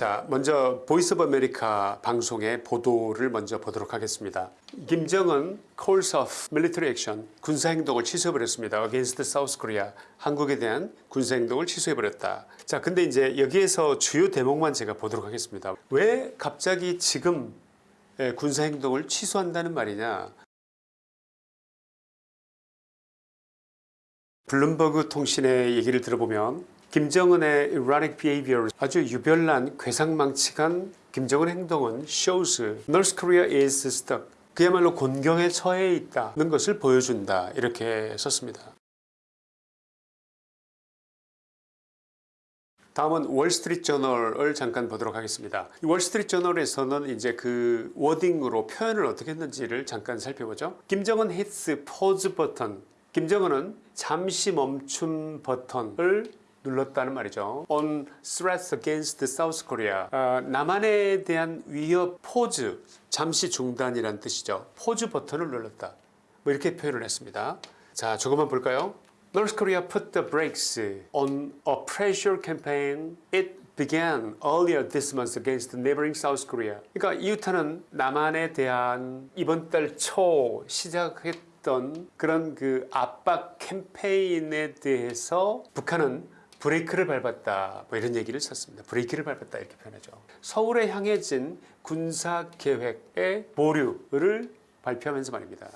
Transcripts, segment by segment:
자, 먼저 Voice of America 방송의 보도를 먼저 보도록 하겠습니다. 김정은 calls off military action 군사행동을 취소해버렸습니다. against South Korea 한국에 대한 군사행동을 취소해버렸다. 자, 근데 이제 여기에서 주요 대목만 제가 보도록 하겠습니다. 왜 갑자기 지금 예, 군사행동을 취소한다는 말이냐 블룸버그 통신의 얘기를 들어보면 김정은의 erratic behavior 아주 유별난 괴상망측한 김정은 행동은 shows North Korea is stuck 그야말로 곤경에 처해 있다는 것을 보여준다 이렇게 썼습니다. 다음은 월스트리트 저널을 잠깐 보도록 하겠습니다. 이 월스트리트 저널에서는 이제 그 워딩으로 표현을 어떻게 했는지를 잠깐 살펴보죠. 김정은 hits pause 버튼. 김정은은 잠시 멈춤 버튼을 눌렀다는 말이죠. On threats against South Korea. 어, 남한에 대한 위협 포즈, 잠시 중단이란 뜻이죠. 포즈 버튼을 눌렀다. 뭐 이렇게 표현을 했습니다. 자, 조금만 볼까요? North Korea put the brakes on a pressure campaign it began earlier this month against neighboring South Korea. 그러니까 이웃하는 남한에 대한 이번 달 초 시작했 던 그런 그 압박 캠페인에 대해서 북한은 브레이크를 밟았다 뭐 이런 얘기를 썼습니다. 브레이크를 밟았다 이렇게 표현하죠. 서울에 향해진 군사계획의 보류를 발표하면서 말입니다.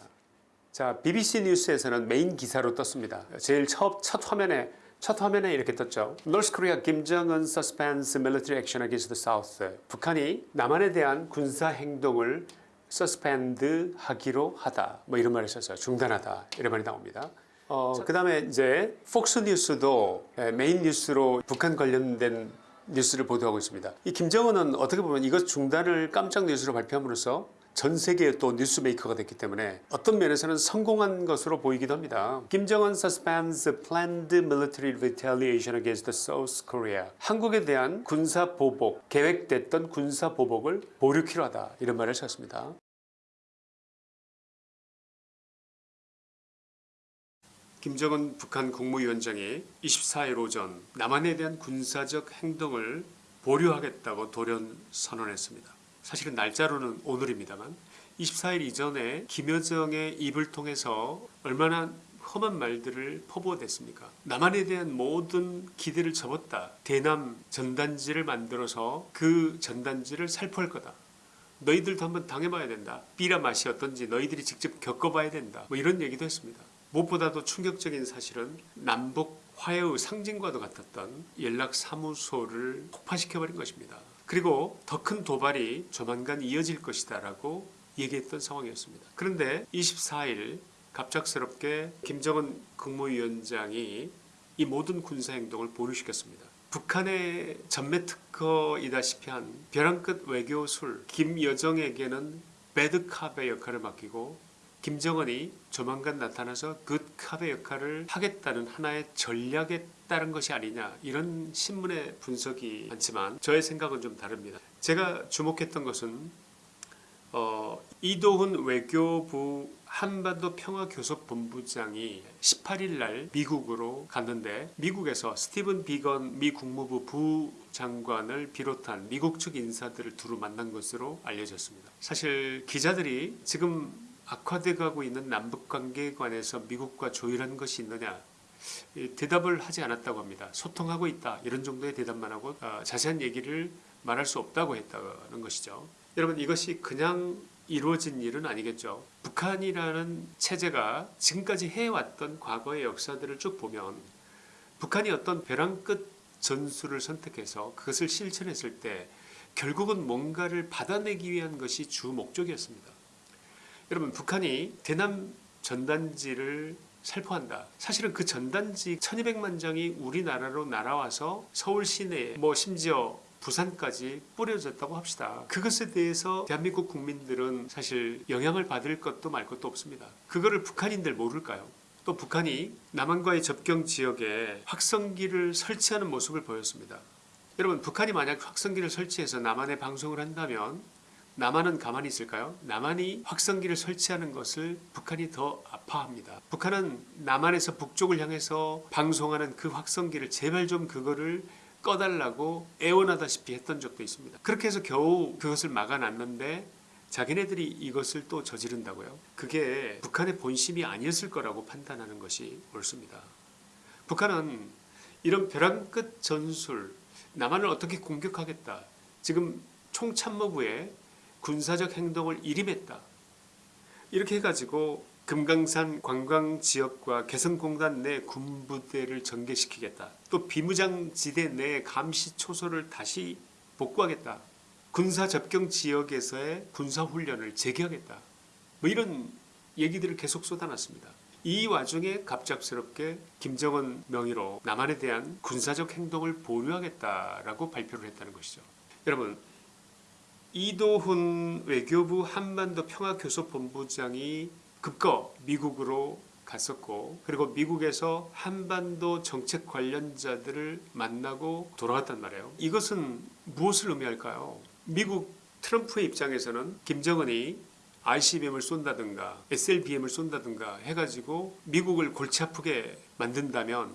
자, BBC 뉴스에서는 메인 기사로 떴습니다. 제일 첫, 첫 화면에 첫 화면에 이렇게 떴죠. North Korea 김정은 suspends military action against the South. 북한이 남한에 대한 군사 행동을 suspend 하기로 하다. 뭐 이런 말을 썼어요. 중단하다. 이런 말이 나옵니다. 어, 그 다음에 이제 폭스 뉴스도 메인 뉴스로 북한 관련된 뉴스를 보도하고 있습니다. 이 김정은은 어떻게 보면 이것 중단을 깜짝 뉴스로 발표함으로써 전 세계의 또 뉴스메이커가 됐기 때문에 어떤 면에서는 성공한 것으로 보이기도 합니다. 김정은 suspends planned military retaliation against South Korea. 한국에 대한 군사 보복, 계획됐던 군사 보복을 보류키로 하다 이런 말을 썼습니다. 김정은 북한 국무위원장이 24일 오전 남한에 대한 군사적 행동을 보류하겠다고 돌연 선언했습니다. 사실은 날짜로는 오늘입니다만 24일 이전에 김여정의 입을 통해서 얼마나 험한 말들을 퍼부어댔습니까? 남한에 대한 모든 기대를 접었다. 대남 전단지를 만들어서 그 전단지를 살포할 거다. 너희들도 한번 당해봐야 된다. 삐라 맛이 어떤지 너희들이 직접 겪어봐야 된다. 뭐 이런 얘기도 했습니다. 무엇보다도 충격적인 사실은 남북 화해의 상징과도 같았던 연락사무소를 폭파시켜버린 것입니다. 그리고 더 큰 도발이 조만간 이어질 것이다 라고 얘기했던 상황이었습니다. 그런데 24일 갑작스럽게 김정은 국무위원장이 이 모든 군사행동을 보류시켰습니다. 북한의 전매특허이다시피 한 벼랑 끝 외교술 김여정에게는 배드캅의 역할을 맡기고 김정은이 조만간 나타나서 굿캅의 역할을 하겠다는 하나의 전략에 따른 것이 아니냐 이런 신문의 분석이 많지만 저의 생각은 좀 다릅니다. 제가 주목했던 것은 어, 이도훈 외교부 한반도 평화교섭본부장이 18일 날 미국으로 갔는데 미국에서 스티븐 비건 미 국무부 부장관을 비롯한 미국 측 인사들을 두루 만난 것으로 알려졌습니다. 사실 기자들이 지금 악화돼 가고 있는 남북관계에 관해서 미국과 조율한 것이 있느냐 대답을 하지 않았다고 합니다. 소통하고 있다 이런 정도의 대답만 하고 어, 자세한 얘기를 말할 수 없다고 했다는 것이죠. 여러분 이것이 그냥 이루어진 일은 아니겠죠. 북한이라는 체제가 지금까지 해왔던 과거의 역사들을 쭉 보면 북한이 어떤 벼랑 끝 전술을 선택해서 그것을 실천했을 때 결국은 뭔가를 받아내기 위한 것이 주 목적이었습니다. 여러분 북한이 대남 전단지를 살포한다. 사실은 그 전단지 1200만 장이 우리나라로 날아와서 서울 시내에 뭐 심지어 부산까지 뿌려졌다고 합시다. 그것에 대해서 대한민국 국민들은 사실 영향을 받을 것도 말 것도 없습니다. 그거를 북한인들 모를까요? 또 북한이 남한과의 접경 지역에 확성기를 설치하는 모습을 보였습니다. 여러분 북한이 만약 확성기를 설치해서 남한에 방송을 한다면 남한은 가만히 있을까요? 남한이 확성기를 설치하는 것을 북한이 더 아파합니다. 북한은 남한에서 북쪽을 향해서 방송하는 그 확성기를 제발 좀 그거를 꺼달라고 애원하다시피 했던 적도 있습니다. 그렇게 해서 겨우 그것을 막아놨는데 자기네들이 이것을 또 저지른다고요? 그게 북한의 본심이 아니었을 거라고 판단하는 것이 옳습니다. 북한은 이런 벼랑 끝 전술, 남한을 어떻게 공격하겠다. 지금 총참모부에 군사적 행동을 일임했다. 이렇게 해가지고 금강산 관광지역과 개성공단 내 군부대를 전개시키겠다. 또 비무장지대 내 감시 초소를 다시 복구하겠다. 군사 접경 지역에서의 군사훈련을 재개하겠다. 뭐 이런 얘기들을 계속 쏟아놨습니다. 이 와중에 갑작스럽게 김정은 명의로 남한에 대한 군사적 행동을 보류하겠다라고 발표를 했다는 것이죠. 여러분 이도훈 외교부 한반도 평화교섭본부장이 급거 미국으로 갔었고 그리고 미국에서 한반도 정책 관련자들을 만나고 돌아왔단 말이에요. 이것은 무엇을 의미할까요? 미국 트럼프의 입장에서는 김정은이 ICBM을 쏜다든가 SLBM을 쏜다든가 해가지고 미국을 골치 아프게 만든다면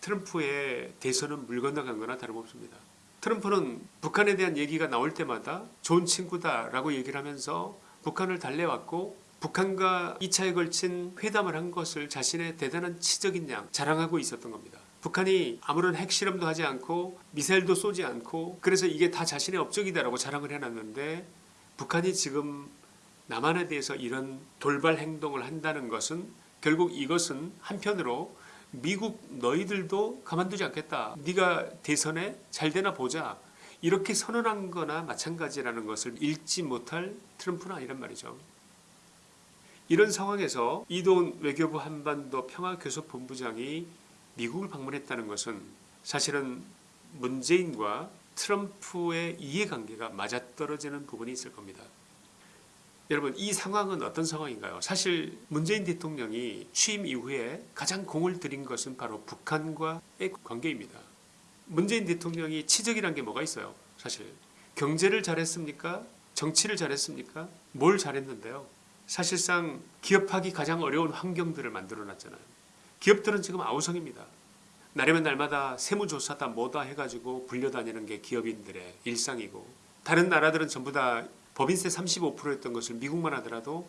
트럼프의 대선은 물 건너간 거나 다름없습니다. 트럼프는 북한에 대한 얘기가 나올 때마다 좋은 친구다라고 얘기를 하면서 북한을 달래왔고 북한과 2차에 걸친 회담을 한 것을 자신의 대단한 치적인 양 자랑하고 있었던 겁니다. 북한이 아무런 핵실험도 하지 않고 미사일도 쏘지 않고 그래서 이게 다 자신의 업적이다라고 자랑을 해놨는데 북한이 지금 남한에 대해서 이런 돌발 행동을 한다는 것은 결국 이것은 한편으로 미국 너희들도 가만두지 않겠다. 네가 대선에 잘 되나 보자. 이렇게 선언한 거나 마찬가지라는 것을 읽지 못할 트럼프는 아니란 말이죠. 이런 상황에서 이돈 외교부 한반도 평화교섭본부장이 미국을 방문했다는 것은 사실은 문재인과 트럼프의 이해관계가 맞아떨어지는 부분이 있을 겁니다. 여러분 이 상황은 어떤 상황인가요? 사실 문재인 대통령이 취임 이후에 가장 공을 들인 것은 바로 북한과의 관계입니다. 문재인 대통령이 치적이란 게 뭐가 있어요? 사실 경제를 잘했습니까? 정치를 잘했습니까? 뭘 잘했는데요? 사실상 기업하기 가장 어려운 환경들을 만들어놨잖아요. 기업들은 지금 아우성입니다. 날이면 날마다 세무조사다 뭐다 해가지고 불려다니는 게 기업인들의 일상이고 다른 나라들은 전부 다 법인세 35%였던 것을 미국만 하더라도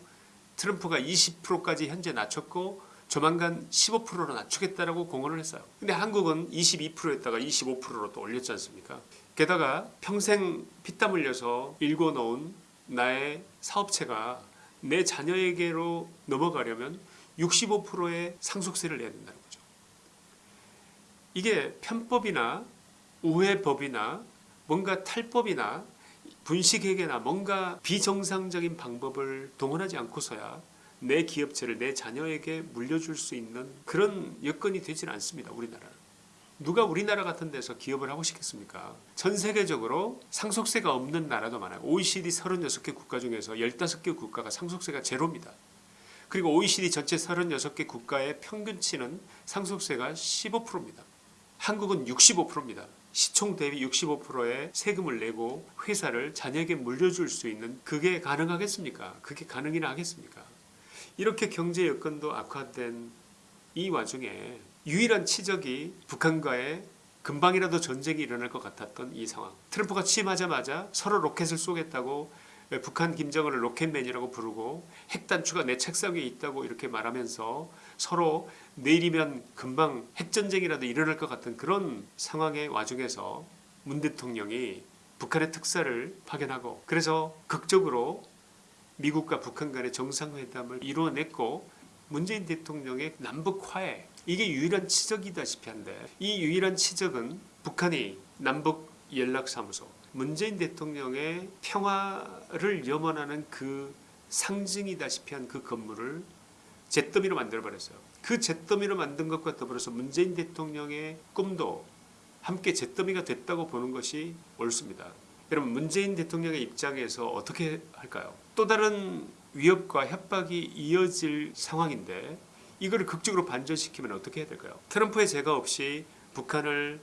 트럼프가 20%까지 현재 낮췄고 조만간 15%로 낮추겠다라고 공언을 했어요. 근데 한국은 22%였다가 25%로 또 올렸지 않습니까? 게다가 평생 피땀 흘려서 일궈놓은 나의 사업체가 내 자녀에게로 넘어가려면 65%의 상속세를 내야 된다는 거죠. 이게 편법이나 우회법이나 뭔가 탈법이나 분식회계나 뭔가 비정상적인 방법을 동원하지 않고서야 내 기업체를 내 자녀에게 물려줄 수 있는 그런 여건이 되지는 않습니다. 우리나라는. 누가 우리나라 같은 데서 기업을 하고 싶겠습니까? 전 세계적으로 상속세가 없는 나라도 많아요. OECD 36개 국가 중에서 15개 국가가 상속세가 제로입니다. 그리고 OECD 전체 36개 국가의 평균치는 상속세가 15%입니다. 한국은 65%입니다. 시총 대비 65%의 세금을 내고 회사를 자녀에게 물려줄 수 있는 그게 가능하겠습니까? 그게 가능이나 하겠습니까? 이렇게 경제 여건도 악화된 이 와중에 유일한 치적이 북한과의 금방이라도 전쟁이 일어날 것 같았던 이 상황. 트럼프가 취임하자마자 서로 로켓을 쏘겠다고 북한 김정은을 로켓맨이라고 부르고 핵단추가 내 책상 위에 있다고 이렇게 말하면서 서로 내일이면 금방 핵전쟁이라도 일어날 것 같은 그런 상황의 와중에서 문 대통령이 북한의 특사를 파견하고 그래서 극적으로 미국과 북한 간의 정상회담을 이루어냈고 문재인 대통령의 남북 화해 이게 유일한 치적이다시피 한데 이 유일한 치적은 북한이 남북 연락사무소 문재인 대통령의 평화를 염원하는 그 상징이다시피 한 그 건물을 잿더미로 만들어버렸어요. 그 잿더미로 만든 것과 더불어서 문재인 대통령의 꿈도 함께 잿더미가 됐다고 보는 것이 옳습니다. 여러분 문재인 대통령의 입장에서 어떻게 할까요? 또 다른 위협과 협박이 이어질 상황인데 이거를 극적으로 반전시키면 어떻게 해야 될까요? 트럼프의 제가 없이 북한을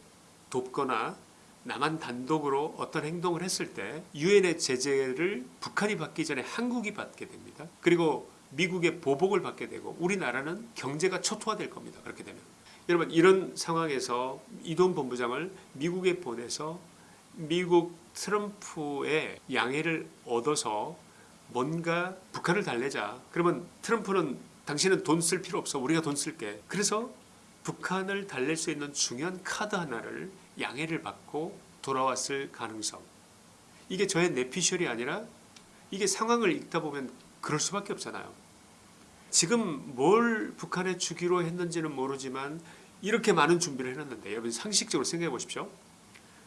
돕거나 남한 단독으로 어떤 행동을 했을 때 유엔의 제재를 북한이 받기 전에 한국이 받게 됩니다. 그리고 미국의 보복을 받게 되고 우리나라는 경제가 초토화될 겁니다. 그렇게 되면 여러분 이런 상황에서 이동 본부장을 미국에 보내서 미국 트럼프의 양해를 얻어서 뭔가 북한을 달래자. 그러면 트럼프는 당신은 돈 쓸 필요 없어. 우리가 돈 쓸게. 그래서 북한을 달랠 수 있는 중요한 카드 하나를 양해를 받고 돌아왔을 가능성. 이게 저의 내피셜이 아니라 이게 상황을 읽다 보면 그럴 수밖에 없잖아요. 지금 뭘 북한에 주기로 했는지는 모르지만 이렇게 많은 준비를 해놨는데 여러분 상식적으로 생각해 보십시오.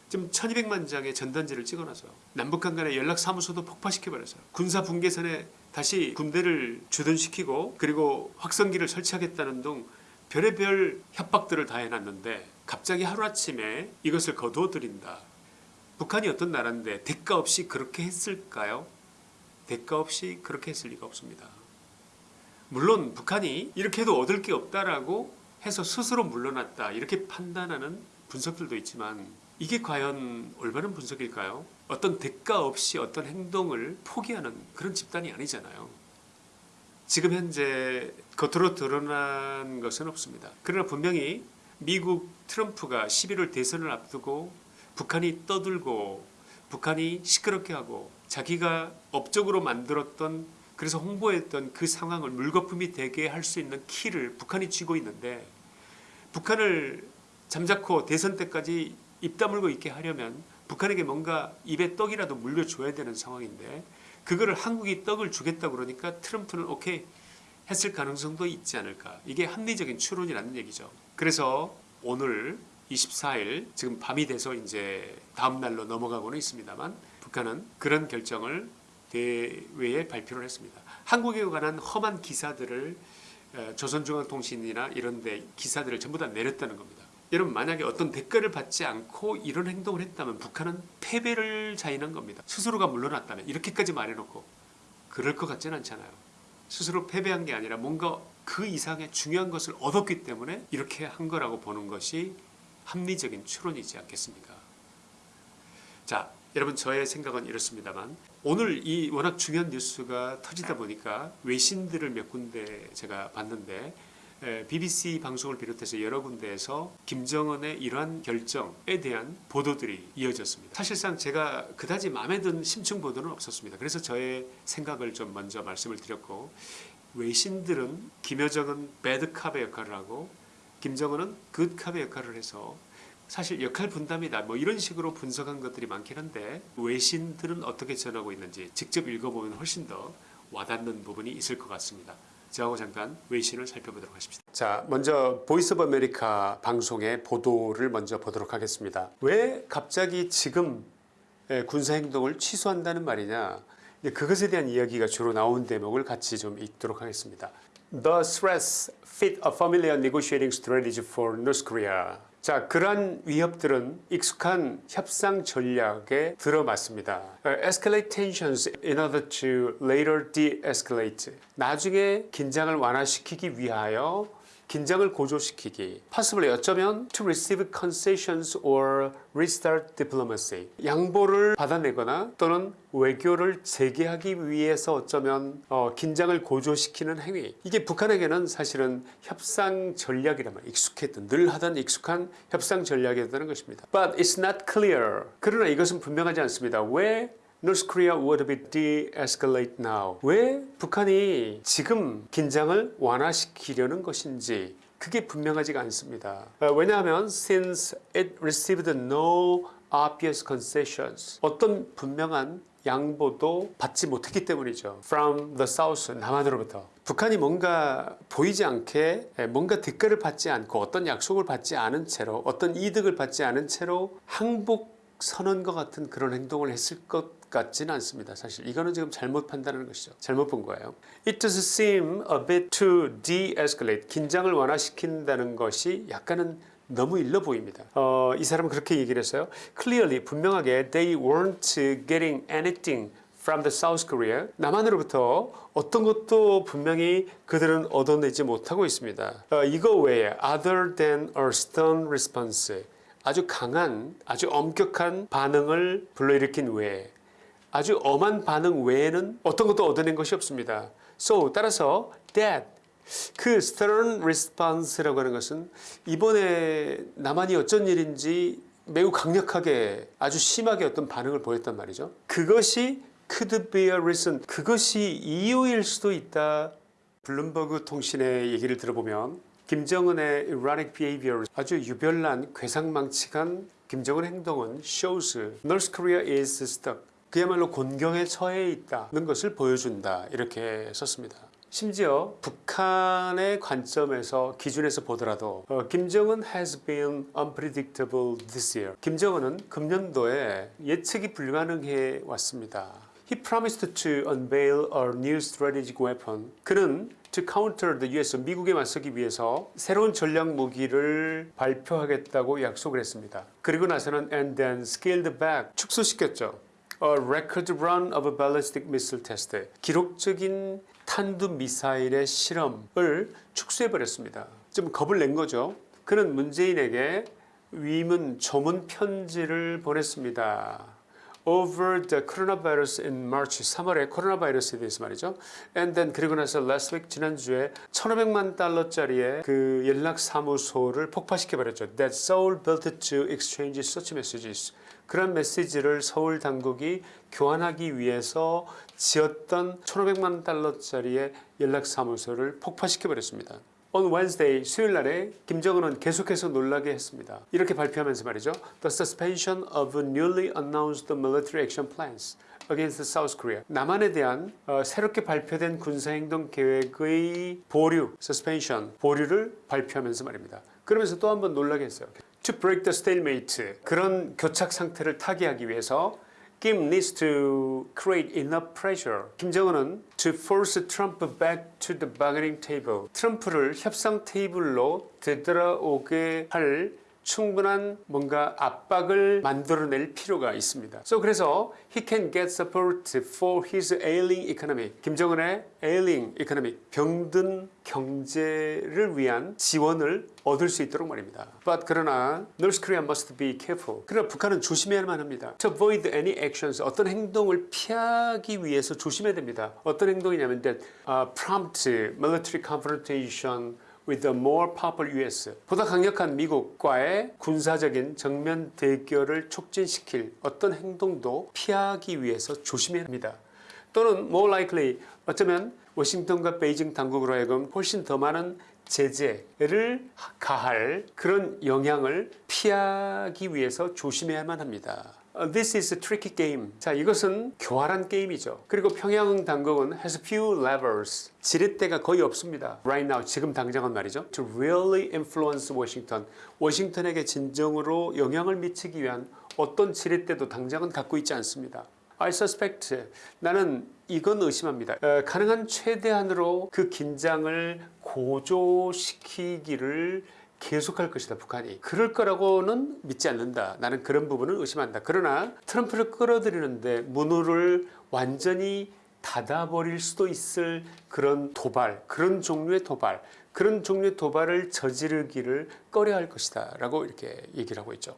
지금 1200만 장의 전단지를 찍어놔서요. 남북한 간의 연락사무소도 폭파시켜버렸어요. 군사 분계선에 다시 군대를 주둔시키고 그리고 확성기를 설치하겠다는 등 별의별 협박들을 다 해놨는데 갑자기 하루아침에 이것을 거두어들인다. 북한이 어떤 나라인데 대가 없이 그렇게 했을까요? 대가 없이 그렇게 했을 리가 없습니다. 물론 북한이 이렇게 해도 얻을 게 없다라고 해서 스스로 물러났다 이렇게 판단하는 분석들도 있지만 이게 과연 올바른 분석일까요? 어떤 대가 없이 어떤 행동을 포기하는 그런 집단이 아니잖아요. 지금 현재 겉으로 드러난 것은 없습니다. 그러나 분명히 미국 트럼프가 11월 대선을 앞두고 북한이 떠들고 북한이 시끄럽게 하고 자기가 업적으로 만들었던 그래서 홍보했던 그 상황을 물거품이 되게 할 수 있는 키를 북한이 쥐고 있는데 북한을 잠자코 대선 때까지 입 다물고 있게 하려면 북한에게 뭔가 입에 떡이라도 물려줘야 되는 상황인데 그거를 한국이 떡을 주겠다 그러니까 트럼프는 오케이 했을 가능성도 있지 않을까. 이게 합리적인 추론이라는 얘기죠. 그래서 오늘 24일 지금 밤이 돼서 이제 다음 날로 넘어가고는 있습니다만 북한은 그런 결정을 대외에 발표를 했습니다 한국에 관한 험한 기사들을 어, 조선중앙통신이나 이런 데 기사들을 전부 다 내렸다는 겁니다 여러분 만약에 어떤 대가를 받지 않고 이런 행동을 했다면 북한은 패배를 자인한 겁니다. 스스로가 물러났다면 이렇게까지 말해놓고 그럴 것 같지는 않잖아요. 스스로 패배한 게 아니라 뭔가 그 이상의 중요한 것을 얻었기 때문에 이렇게 한 거라고 보는 것이 합리적인 추론이지 않겠습니까? 자 여러분 저의 생각은 이렇습니다만 오늘 이 워낙 중요한 뉴스가 터지다 보니까 외신들을 몇 군데 제가 봤는데 BBC 방송을 비롯해서 여러 군데에서 김정은의 이러한 결정에 대한 보도들이 이어졌습니다. 사실상 제가 그다지 마음에 든 심층 보도는 없었습니다. 그래서 저의 생각을 좀 먼저 말씀을 드렸고 외신들은 김여정은 bad cop의 역할을 하고 김정은은 good cop의 역할을 해서 사실 역할 분담이다 뭐 이런 식으로 분석한 것들이 많긴 한데 외신들은 어떻게 전하고 있는지 직접 읽어보면 훨씬 더 와닿는 부분이 있을 것 같습니다. 저하고 잠깐 외신을 살펴보도록 하십시다. 자, 먼저 Voice of America 방송의 보도를 먼저 보도록 하겠습니다. 왜 갑자기 지금 군사 행동을 취소한다는 말이냐? 그것에 대한 이야기가 주로 나온 대목을 같이 좀 읽도록 하겠습니다. The threats fit a familiar negotiating strategy for North Korea. 자, 그러한 위협들은 익숙한 협상 전략에 들어맞습니다. Escalate tensions in order to later de-escalate. 나중에 긴장을 완화시키기 위하여 긴장을 고조시키기. possibly 어쩌면 to receive concessions or restart diplomacy. 양보를 받아내거나 또는 외교를 재개하기 위해서 어쩌면 어, 긴장을 고조시키는 행위. 이게 북한에게는 사실은 협상 전략이라면 익숙했던 늘 하던 익숙한 협상 전략이었다는 것입니다. But it's not clear. 그러나 이것은 분명하지 않습니다. 왜 North Korea would be de-escalate now. 왜 북한이 지금 긴장을 완화시키려는 것인지 그게 분명하지가 않습니다. 어, 왜냐하면 since it received no obvious concessions 어떤 분명한 양보도 받지 못했기 때문이죠. From the south 남한으로부터 북한이 뭔가 보이지 않게 뭔가 대가를 받지 않고 어떤 약속을 받지 않은 채로 어떤 이득을 받지 않은 채로 항복 선언과 같은 그런 행동을 했을 것 같지는 않습니다. 사실 이거는 지금 잘못 판단하는 것이죠. 잘못 본 거예요. It does seem a bit to de-escalate. 긴장을 완화시킨다는 것이 약간은 너무 일러 보입니다. 어, 이 사람은 그렇게 얘기를 했어요. Clearly 분명하게 they weren't getting anything from the South Korea. 남한으로부터 어떤 것도 분명히 그들은 얻어내지 못하고 있습니다. 어, 이거 외에 other than a stern response. 아주 강한 아주 엄격한 반응을 불러일으킨 외에 아주 엄한 반응 외에는 어떤 것도 얻어낸 것이 없습니다. So 따라서 that 그 stern response라고 하는 것은 이번에 남한이 어쩐 일인지 매우 강력하게 아주 심하게 어떤 반응을 보였단 말이죠. 그것이 could be a reason 그것이 이유일 수도 있다. 블룸버그 통신의 얘기를 들어보면 김정은의 erratic behavior 아주 유별난 괴상망측한 김정은 행동은 shows North Korea is stuck 그야말로 곤경에 처해 있다는 것을 보여준다 이렇게 썼습니다. 심지어 북한의 관점에서 기준에서 보더라도 어, 김정은 has been unpredictable this year. 김정은은 금년도에 예측이 불가능해 왔습니다. He promised to unveil a new strategic weapon. 그는 to counter the US 미국에 맞서기 위해서 새로운 전략 무기를 발표하겠다고 약속을 했습니다. 그리고 나서는 and then scaled back 축소시켰죠. A record run of a ballistic missile test. 기록적인 탄두 미사일의 실험을 축소해 버렸습니다. 좀 겁을 낸 거죠. 그는 문재인에게 위문 조문 편지를 보냈습니다. Over the coronavirus in March 3월에 코로나 바이러스에 대해서 말이죠. And then 그리고 나서 last week 지난주에 1,500만 달러짜리의 그 연락 사무소를 폭파시켜 버렸죠. That Seoul built to exchange such messages. 그런 메시지를 서울 당국이 교환하기 위해서 지었던 1,500만 달러짜리의 연락 사무소를 폭파시켜 버렸습니다. On Wednesday 수요일 날에 김정은은 계속해서 놀라게 했습니다. 이렇게 발표하면서 말이죠. The suspension of newly announced military action plans against South Korea. 남한에 대한 어, 새롭게 발표된 군사행동 계획의 보류, suspension, 보류를 발표하면서 말입니다. 그러면서 또 한 번 놀라게 했어요. To break the stalemate. 그런 교착 상태를 타개하기 위해서 Kim needs to create enough pressure. 김정은은 to force Trump back to the bargaining table. 트럼프를 협상 테이블로 되돌아오게 할 충분한 뭔가 압박을 만들어낼 필요가 있습니다. So 그래서 he can get support for his ailing economy. 김정은의 ailing economy, 병든 경제를 위한 지원을 얻을 수 있도록 말입니다. But 그러나 North Korea must be careful. 그러나 북한은 조심해야만 합니다. To avoid any actions, 어떤 행동을 피하기 위해서 조심해야 됩니다. 어떤 행동이냐면 that uh, prompt military confrontation with a more powerful US 보다 강력한 미국과의 군사적인 정면 대결을 촉진시킬 어떤 행동도 피하기 위해서 조심해야 합니다. 또는 more likely 어쩌면 워싱턴과 베이징 당국으로 하여금 훨씬 더 많은 제재를 가할 그런 영향을 피하기 위해서 조심해야만 합니다. Uh, This is a tricky game. 자, 이것은 교활한 게임이죠. 그리고 평양 당국은 has few levers. 지렛대가 거의 없습니다. Right now, 지금 당장은 말이죠. To really influence Washington. 워싱턴에게 진정으로 영향을 미치기 위한 어떤 지렛대도 당장은 갖고 있지 않습니다. I suspect 나는 이건 의심합니다. 어, 가능한 최대한으로 그 긴장을 고조시키기를 계속할 것이다 북한이. 그럴 거라고는 믿지 않는다. 나는 그런 부분을 의심한다. 그러나 트럼프를 끌어들이는데 문호를 완전히 닫아버릴 수도 있을 그런 도발 그런 종류의 도발 그런 종류의 도발을 저지르기를 꺼려할 것이다 라고 이렇게 얘기를 하고 있죠